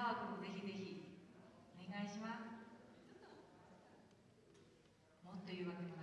川君ぜひぜひお願いします。もっと言うわけも